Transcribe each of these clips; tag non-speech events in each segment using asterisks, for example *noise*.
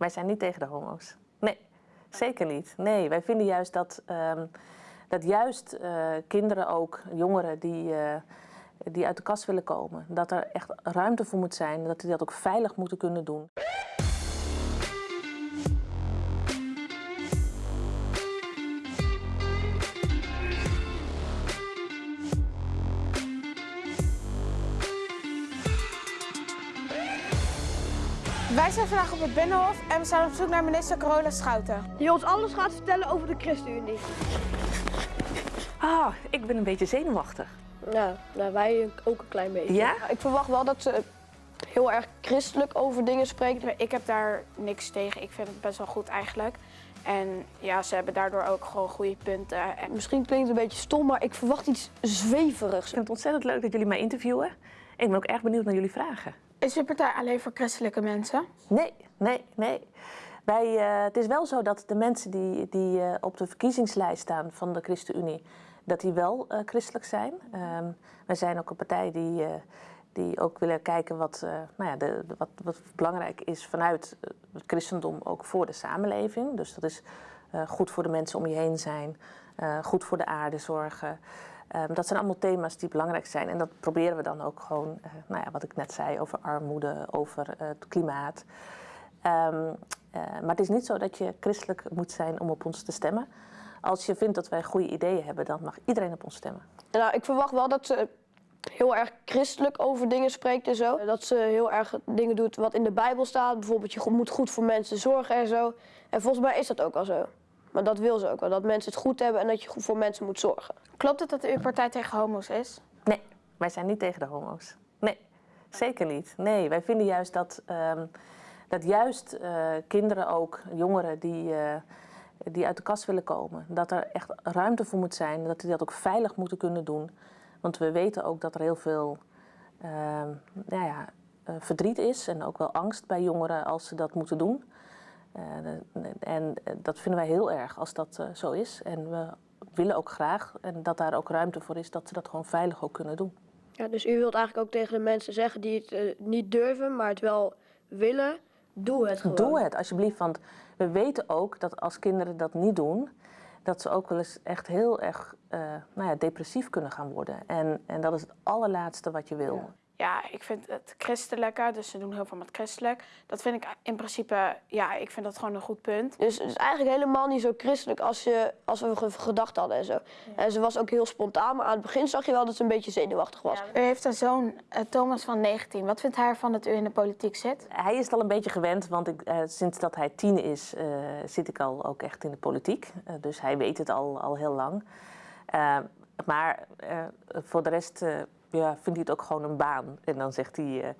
wij zijn niet tegen de homo's. Nee, zeker niet. Nee, wij vinden juist dat, ehm, dat juist eh, kinderen ook, jongeren die, eh, die uit de kast willen komen, dat er echt ruimte voor moet zijn, dat die dat ook veilig moeten kunnen doen. Wij zijn vandaag op het Binnenhof en we zijn op zoek naar minister Carola Schouten. Die ons alles gaat vertellen over de ChristenUnie. Ah, ik ben een beetje zenuwachtig. Nou, nou, wij ook een klein beetje. Ja? Ik verwacht wel dat ze heel erg christelijk over dingen spreekt. Ik heb daar niks tegen. Ik vind het best wel goed eigenlijk. En ja, ze hebben daardoor ook gewoon goede punten. En Misschien klinkt het een beetje stom, maar ik verwacht iets zweverigs. Ik vind het ontzettend leuk dat jullie mij interviewen. En ik ben ook erg benieuwd naar jullie vragen. Is uw partij alleen voor christelijke mensen? Nee, nee, nee. Wij, eh, het is wel zo dat de mensen die, die eh, op de verkiezingslijst staan van de ChristenUnie, dat die wel eh, christelijk zijn. Ehm, wij zijn ook een partij die, die ook willen kijken wat, nou ja, de, wat, wat belangrijk is vanuit het christendom ook voor de samenleving. Dus dat is goed voor de mensen om je heen zijn, goed voor de aarde zorgen. Ehm, dat zijn allemaal thema's die belangrijk zijn. En dat proberen we dan ook gewoon, eh, nou ja, wat ik net zei, over armoede, over eh, het klimaat. Ehm, eh, maar het is niet zo dat je christelijk moet zijn om op ons te stemmen. Als je vindt dat wij goede ideeën hebben, dan mag iedereen op ons stemmen. Nou, ik verwacht wel dat ze heel erg christelijk over dingen spreekt en zo. Dat ze heel erg dingen doet wat in de Bijbel staat. Bijvoorbeeld, je moet goed voor mensen zorgen en zo. En volgens mij is dat ook al zo. Maar dat wil ze ook wel, dat mensen het goed hebben en dat je goed voor mensen moet zorgen. Klopt het dat uw partij tegen homo's is? Nee, wij zijn niet tegen de homo's. Nee, zeker niet. Nee, wij vinden juist dat, ehm, dat juist eh, kinderen ook, jongeren die, eh, die uit de kast willen komen, dat er echt ruimte voor moet zijn, dat die dat ook veilig moeten kunnen doen. Want we weten ook dat er heel veel ehm, nou ja, eh, verdriet is en ook wel angst bij jongeren als ze dat moeten doen. Eh, en eh, dat vinden wij heel erg als dat eh, zo is. En we willen ook graag en dat daar ook ruimte voor is dat ze dat gewoon veilig ook kunnen doen. Ja, dus u wilt eigenlijk ook tegen de mensen zeggen die het niet durven, maar het wel willen, doe het gewoon. Doe het alsjeblieft, want we weten ook dat als kinderen dat niet doen, dat ze ook wel eens echt heel erg nou ja, depressief kunnen gaan worden. En, en dat is het allerlaatste wat je wil. Ja, ik vind het christelijke, dus ze doen heel veel met christelijk. Dat vind ik in principe, ja, ik vind dat gewoon een goed punt. Dus het is eigenlijk helemaal niet zo christelijk als, je, als we ge- gedacht hadden en zo. En ze was ook heel spontaan, maar aan het begin zag je wel dat ze een beetje zenuwachtig was. U heeft een zoon, eh, Thomas van 19. Wat vindt hij ervan dat u in de politiek zit? Hij is het al een beetje gewend, want ik, eh, sinds dat hij tien is, eh, zit ik al ook echt in de politiek. Eh, dus hij weet het al, al heel lang. Maar eh, voor de rest eh, ja, vindt hij het ook gewoon een baan. En dan zegt hij, eh,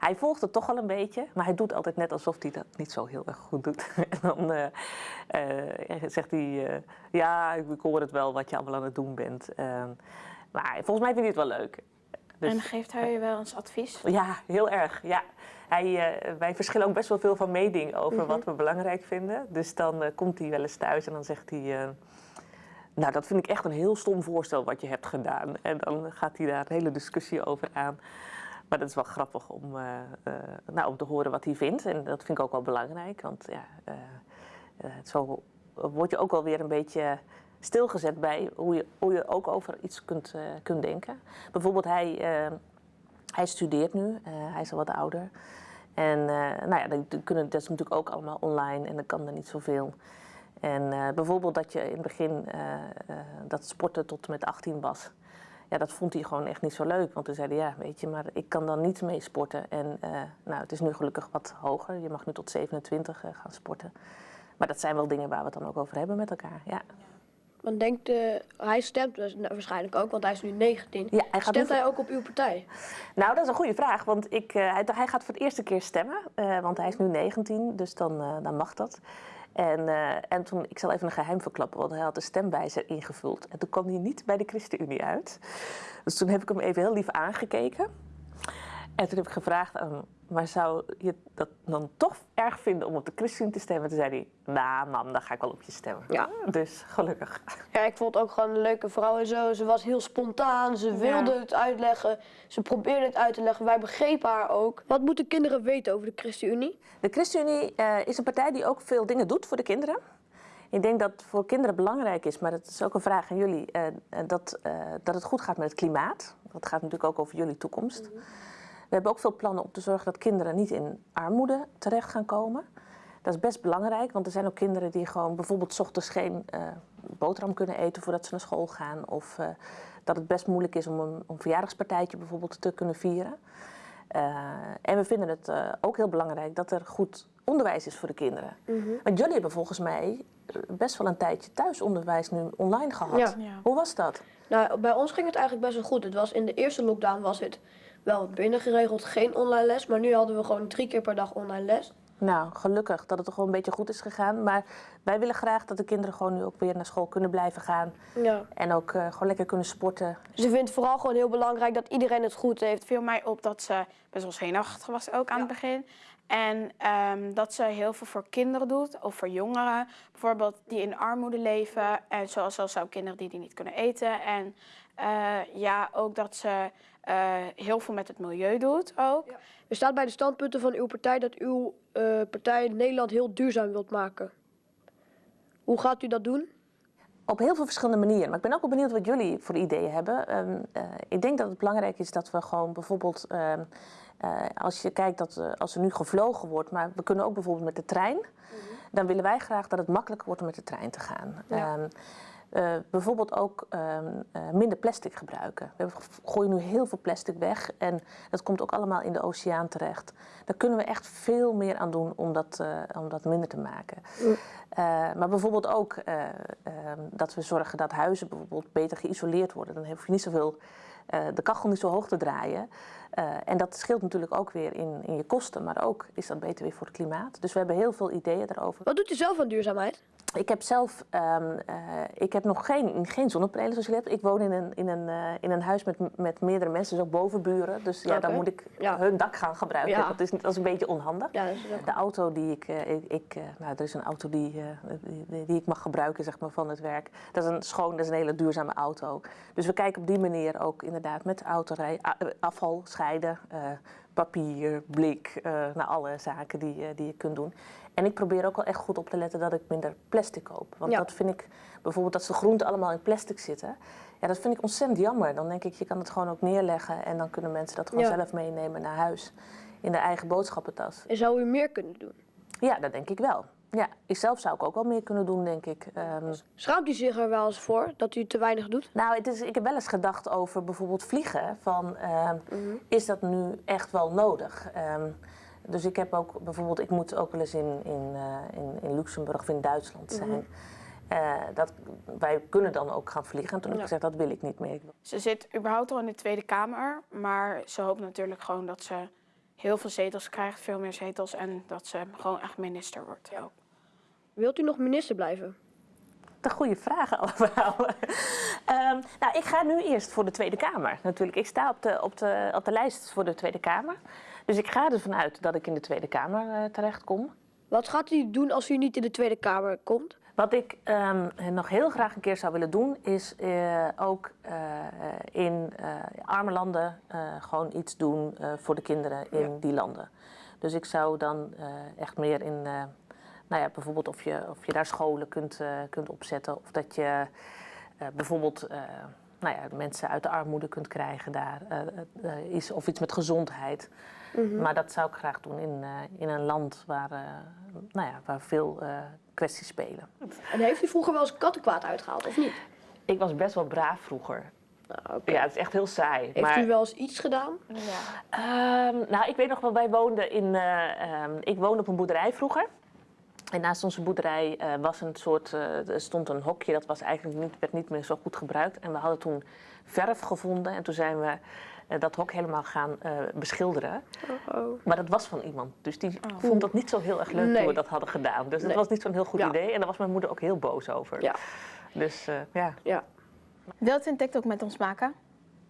hij volgt het toch wel een beetje, maar hij doet altijd net alsof hij dat niet zo heel erg goed doet. *laughs* en dan eh, eh, zegt hij, ja, ik hoor het wel wat je allemaal aan het doen bent. Eh, maar volgens mij vindt hij het wel leuk. Dus- En geeft hij u wel eens advies? ja, heel erg. Ja. Hij, wij verschillen ook best wel veel van mening over wat we belangrijk vinden. Dus dan komt hij wel eens thuis en dan zegt hij... nou, dat vind ik echt een heel stom voorstel wat je hebt gedaan. En dan gaat hij daar een hele discussie over aan. Maar dat is wel grappig om, eh, eh, nou, om te horen wat hij vindt. En dat vind ik ook wel belangrijk. Want ja, eh, zo word je ook wel weer een beetje stilgezet bij hoe je, hoe je ook over iets kunt, kunt denken. Bijvoorbeeld hij... hij studeert nu, hij is al wat ouder. En nou ja, dan kunnen, dat is natuurlijk ook allemaal online en dan kan er niet zoveel. En eh, bijvoorbeeld dat je in het begin eh, eh, dat sporten tot en met 18 was. Ja, dat vond hij gewoon echt niet zo leuk. Want toen zei hij, ja, weet je, maar ik kan dan niet mee sporten. En nou, het is nu gelukkig wat hoger. Je mag nu tot 27 eh, gaan sporten. Maar dat zijn wel dingen waar we het dan ook over hebben met elkaar. Ja, Want denkt, hij stemt dus nou, waarschijnlijk ook, want hij is nu 19. Ja, hij gaat stemt hij ook op uw partij? Nou, dat is een goede vraag, want ik, hij, hij gaat voor het eerste keer stemmen, want hij is nu 19, dus dan, dan mag dat. En, eh, en toen, ik zal even een geheim verklappen, want hij had de stemwijzer ingevuld. En toen kwam hij niet bij de ChristenUnie uit. Dus toen heb ik hem even heel lief aangekeken. En toen heb ik gevraagd aan hem, maar zou je dat dan toch erg vinden om op de ChristenUnie te stemmen? Toen zei hij, nou mam, dan ga ik wel op je stemmen. Ja. Dus gelukkig. Ja, ik vond het ook gewoon een leuke vrouw en zo. Ze was heel spontaan, ze wilde het uitleggen. Ze probeerde het uit te leggen. Wij begrepen haar ook. Wat moeten kinderen weten over de ChristenUnie? De ChristenUnie eh, is een partij die ook veel dingen doet voor de kinderen. Ik denk dat het voor kinderen belangrijk is, maar dat is ook een vraag aan jullie, eh, eh, dat, dat het goed gaat met het klimaat. Dat gaat natuurlijk ook over jullie toekomst. We hebben ook veel plannen om te zorgen dat kinderen niet in armoede terecht gaan komen. Dat is best belangrijk, want er zijn ook kinderen die gewoon bijvoorbeeld 's ochtends geen eh, boterham kunnen eten voordat ze naar school gaan. Of eh, dat het best moeilijk is om een, een verjaardagspartijtje bijvoorbeeld te kunnen vieren. Eh, en we vinden het eh, ook heel belangrijk dat er goed onderwijs is voor de kinderen. Want jullie hebben volgens mij best wel een tijdje thuisonderwijs nu online gehad. Ja. Ja. Hoe was dat? Nou, bij ons ging het eigenlijk best wel goed. Het was in de eerste lockdown was het wel binnengeregeld, geen online les. Maar nu hadden we gewoon drie keer per dag online les. Nou, gelukkig dat het toch gewoon een beetje goed is gegaan. Maar wij willen graag dat de kinderen gewoon nu ook weer naar school kunnen blijven gaan. Ja. En ook eh, gewoon lekker kunnen sporten. Ze vindt het vooral gewoon heel belangrijk dat iedereen het goed heeft. Het viel mij op dat ze best wel zenuwachtig was ook aan het begin. En ehm, dat ze heel veel voor kinderen doet, of voor jongeren. Bijvoorbeeld die in armoede leven. En zoals zelfs ook kinderen die, die niet kunnen eten. En eh, ja, ook dat ze eh, heel veel met het milieu doet ook. Er staat bij de standpunten van uw partij dat uw eh, partij Nederland heel duurzaam wilt maken. Hoe gaat u dat doen? Op heel veel verschillende manieren. Maar ik ben ook wel benieuwd wat jullie voor ideeën hebben. Ehm, eh, ik denk dat het belangrijk is dat we gewoon bijvoorbeeld... ehm, eh, als je kijkt dat eh, als er nu gevlogen wordt, maar we kunnen ook bijvoorbeeld met de trein. Dan willen wij graag dat het makkelijker wordt om met de trein te gaan. Ja. Ehm, eh, bijvoorbeeld ook ehm, eh, minder plastic gebruiken. We gooien nu heel veel plastic weg en dat komt ook allemaal in de oceaan terecht. Daar kunnen we echt veel meer aan doen om dat, eh, om dat minder te maken. Maar bijvoorbeeld ook eh, ehm, dat we zorgen dat huizen bijvoorbeeld beter geïsoleerd worden. Dan hoef je niet zoveel, de kachel niet zo hoog te draaien. En dat scheelt natuurlijk ook weer in, in je kosten, maar ook is dat beter weer voor het klimaat. Dus we hebben heel veel ideeën daarover. Wat doet u zelf aan duurzaamheid? Ik heb zelf ehm, eh, ik heb nog geen, geen zonnepanelen zoals je hebt. Ik woon in een, in een, eh, in een huis met, met meerdere mensen, dus ook bovenburen. Dus ja, dan moet ik Ja. hun dak gaan gebruiken. Ja. Dat, is, dat is een beetje onhandig. Ja, De auto die ik, eh, ik, ik, nou, er is een auto die, die, die- ik mag gebruiken zeg maar, van het werk. Dat is een schoon, dat is een hele duurzame auto. Dus we kijken op die manier ook inderdaad met autorij, afval scheiden, papier, blik, eh nou, alle zaken die, eh, die je kunt doen. En ik probeer ook wel echt goed op te letten dat ik minder plastic koop. Want Ja. dat vind ik, bijvoorbeeld dat de groenten allemaal in plastic zitten. Ja, dat vind ik ontzettend jammer. Dan denk ik, je kan het gewoon ook neerleggen en dan kunnen mensen dat gewoon Ja. zelf meenemen naar huis. In de eigen boodschappentas. En zou u meer kunnen doen? Ja, dat denk ik wel. Ja, ik zelf zou ik ook wel meer kunnen doen, denk ik. Ehm, Schaamt u zich er wel eens voor dat u te weinig doet? nou, het is, ik heb wel eens gedacht over bijvoorbeeld vliegen. Van, ehm, Is dat nu echt wel nodig? Ehm, dus ik heb ook bijvoorbeeld, ik moet ook wel eens in, in, eh, in, in Luxemburg of in Duitsland zijn. Eh, dat, wij kunnen dan ook gaan vliegen. En toen heb ik Ja. gezegd, dat wil ik niet meer. Ze zit überhaupt al in de Tweede Kamer, maar ze hoopt natuurlijk gewoon dat ze heel veel zetels krijgt, veel meer zetels, en dat ze gewoon echt minister wordt. ook. Wilt u nog minister blijven? De goede vragen *laughs* allemaal. Ehm, nou, ik ga nu eerst voor de Tweede Kamer. Natuurlijk, ik sta op de, op de, op de lijst voor de Tweede Kamer. Dus ik ga ervan uit dat ik in de Tweede Kamer eh, terechtkom. Wat gaat u doen als u niet in de Tweede Kamer komt? Wat ik ehm, nog heel graag een keer zou willen doen, is eh, ook eh, in arme landen gewoon iets doen voor de kinderen in die landen. Dus ik zou dan echt meer in, nou ja, bijvoorbeeld of je, of je daar scholen kunt, eh, kunt opzetten. Of dat je eh, bijvoorbeeld eh, nou ja, mensen uit de armoede kunt krijgen daar. eh, eh, iets, of iets met gezondheid. Maar dat zou ik graag doen in, eh, in een land waar, eh, nou ja, waar veel eh, kwesties spelen. En heeft u vroeger wel eens kattenkwaad uitgehaald of niet? Ik was best wel braaf vroeger. Nou, oké. Ja, het is echt heel saai. Heeft maar, u wel eens iets gedaan? Ja. Ehm, nou, ik weet nog wel, wij woonden in. eh, ehm, ik woonde op een boerderij vroeger. En naast onze boerderij eh, was een soort, eh, er stond een hokje, dat was eigenlijk niet, werd niet meer zo goed gebruikt. En we hadden toen verf gevonden en toen zijn we eh, dat hok helemaal gaan eh, beschilderen. Oh. Maar dat was van iemand, dus die vond dat niet zo heel erg leuk toen Nee. we dat hadden gedaan. Dus dat was niet zo'n heel goed Ja. idee en daar was mijn moeder ook heel boos over. Ja, Dus eh, ja. ja. Wilt u een TikTok met ons maken?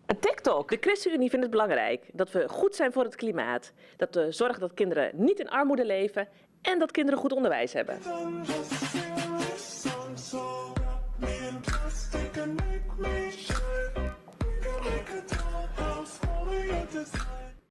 Een TikTok. De ChristenUnie vindt het belangrijk dat we goed zijn voor het klimaat. Dat we zorgen dat kinderen niet in armoede leven en dat kinderen goed onderwijs hebben.